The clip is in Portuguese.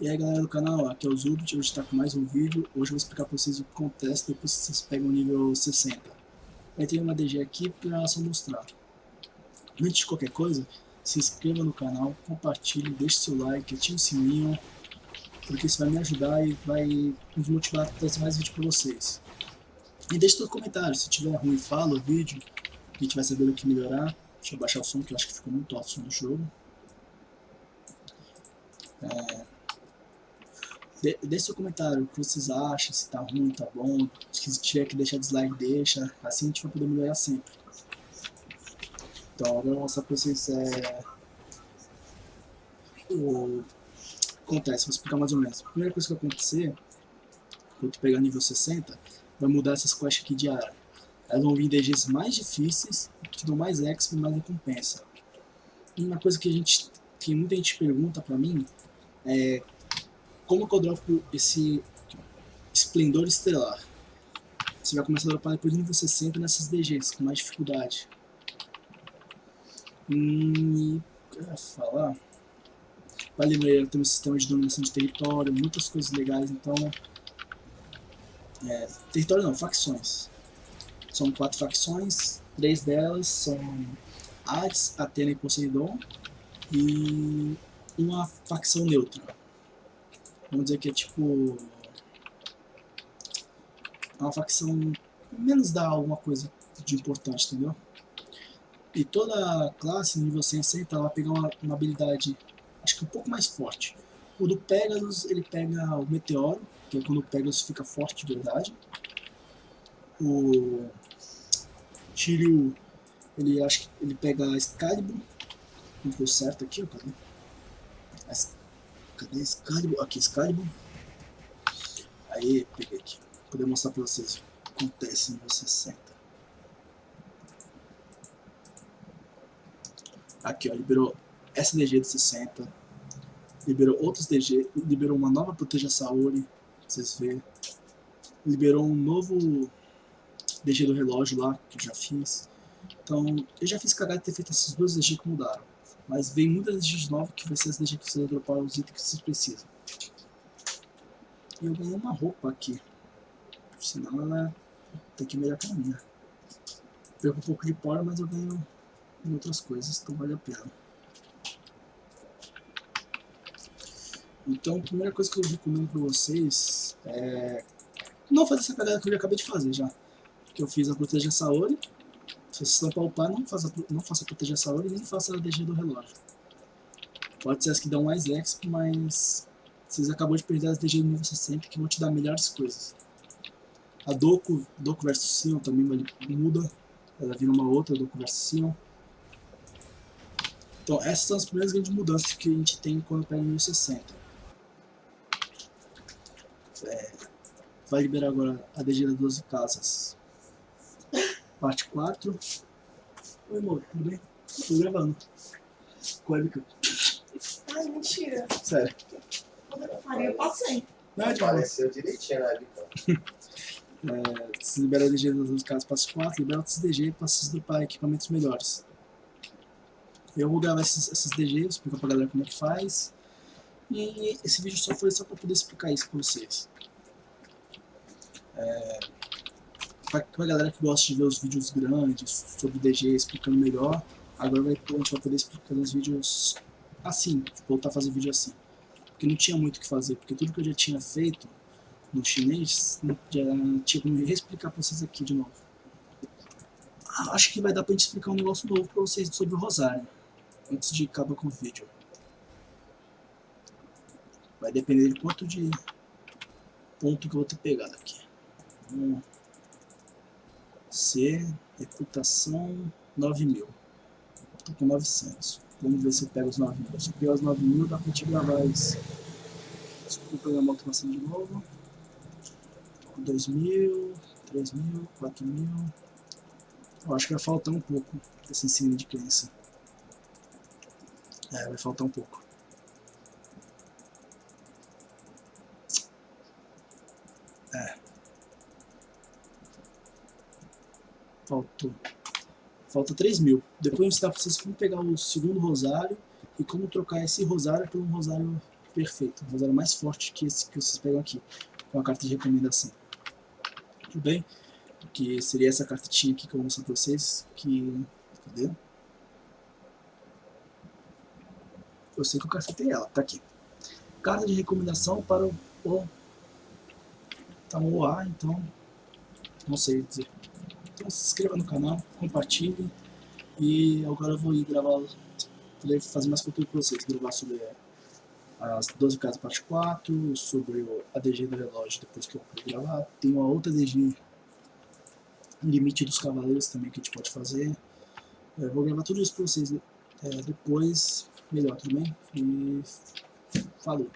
E aí galera do canal, aqui é o Zubit, hoje está com mais um vídeo. Hoje eu vou explicar para vocês o que acontece depois que vocês pegam o nível 60. Eu tenho uma DG aqui para só mostrar. Antes de qualquer coisa, se inscreva no canal, compartilhe, deixe seu like, ative o sininho, porque isso vai me ajudar e vai nos motivar a trazer mais vídeo para vocês. E deixe seu comentário, se tiver ruim fala o vídeo, a gente vai saber o que melhorar. Deixa eu baixar o som que eu acho que ficou muito alto o som do jogo. É, de, deixe seu comentário, o que vocês acham, se tá ruim, tá bom. Se tiver que deixar dislike, deixa. Assim a gente vai poder melhorar sempre. Então, agora eu vou mostrar pra vocês é, o acontece, vou explicar mais ou menos. A primeira coisa que vai acontecer, quando tu pegar nível 60, vai mudar essas quests aqui de área. Elas vão vir DGs mais difíceis, que dão mais exp e mais recompensa. E uma coisa que a gente que muita gente pergunta pra mim é como que eu dropo esse esplendor estelar? Você vai começar a dropar depois do nível 60 nessas DGs, com mais dificuldade. Hum, eu ia falar... Vale lembrar tem um sistema de dominação de território, muitas coisas legais, então... É, território não, facções. São quatro facções, três delas são Hades, Atena e Poseidon, e uma facção neutra. Vamos dizer que é tipo... Uma facção menos dá alguma coisa de importante, entendeu? E toda classe, nível 160, ela vai pegar uma, uma habilidade, acho que um pouco mais forte. O do Pegasus, ele pega o Meteoro, que é quando o Pegasus fica forte de verdade. O Shiryu, ele acho que ele pega a Excalibur, não foi certo aqui, ó, cadê? Cadê Excalibur? Aqui, Excalibur. Aí, peguei aqui. Vou poder mostrar pra vocês o que acontece no 60. Aqui, ó, liberou essa DG de 60. Liberou outros DG. Liberou uma nova Proteja Saori. Pra vocês verem. Liberou um novo DG do relógio lá, que eu já fiz. Então, eu já fiz cagada de ter feito essas duas DG que mudaram. Mas vem muitas DGs novas que vai ser DGs que você dropar os itens que vocês precisam. E eu ganhei uma roupa aqui. Senão ela tem que melhor que a minha. Perco um pouco de pó, mas eu ganho em outras coisas, então vale a pena. Então a primeira coisa que eu recomendo pra vocês é não fazer essa cagada que eu acabei de fazer já. Que eu fiz a proteger Saori se vocês estão para upar, não faça, não faça proteger essa hora e nem faça a DG do relógio. Pode ser as que dão mais exp, mas vocês acabam de perder as DG do nível 60 que vão te dar melhores coisas. A Doku, Doku vs Sion também muda, ela vira uma outra Doku vs Sion. Então essas são as primeiras grandes mudanças que a gente tem quando pega o nível 60. É, vai liberar agora a DG das 12 casas parte 4. Oi, amor, tudo bem? Tô gravando. Com a webcam. Ai, mentira. Sério. Quando eu parei, eu passei. Não, é Apareceu direitinho na webcam. é, se libera a DG das casas parte 4, libera outros DG para vocês dropar equipamentos melhores. Eu vou gravar esses, esses DG, explicar pra galera como é que faz. E esse vídeo só foi só para poder explicar isso para vocês. É, pra, pra galera que gosta de ver os vídeos grandes sobre DG explicando melhor, agora vai, a gente vai poder explicar os vídeos assim, voltar a fazer vídeo assim. Porque não tinha muito o que fazer, porque tudo que eu já tinha feito no chinês, já tinha como reexplicar pra vocês aqui de novo. Ah, acho que vai dar pra gente explicar um negócio novo pra vocês sobre o Rosário, antes de acabar com o vídeo. Vai depender de quanto de ponto que eu vou ter pegado aqui. Vamos C, reputação 9000. Tô com 900. Vamos ver se eu pego os 9000. Se eu pegar os 9000, dá pra gente gravar isso. Desculpa pegar a automação de novo. 2000, 3000, 4000. Eu acho que vai faltar um pouco desse ensino de crença. É, vai faltar um pouco. É. Faltou. Falta 3 mil. Depois eu ensinar pra vocês como pegar o segundo rosário e como trocar esse rosário por um rosário perfeito. Vou usar o mais forte que esse que vocês pegam aqui, com a carta de recomendação. Tudo bem? Que seria essa cartinha aqui que eu vou mostrar pra vocês, que... Cadê? Eu sei que eu cacetei ela, tá aqui. Carta de recomendação para o... o tá no ar, então... Não sei dizer. Então se inscreva no canal, compartilhe. E agora eu vou ir gravar... Fazer mais conteúdo pra vocês. Gravar sobre as 12 casas parte 4, sobre o ADG do relógio depois que eu vou gravar. Tem uma outra ADG limite dos cavaleiros também que a gente pode fazer. Eu vou gravar tudo isso pra vocês é, depois, melhor, bem? E falou!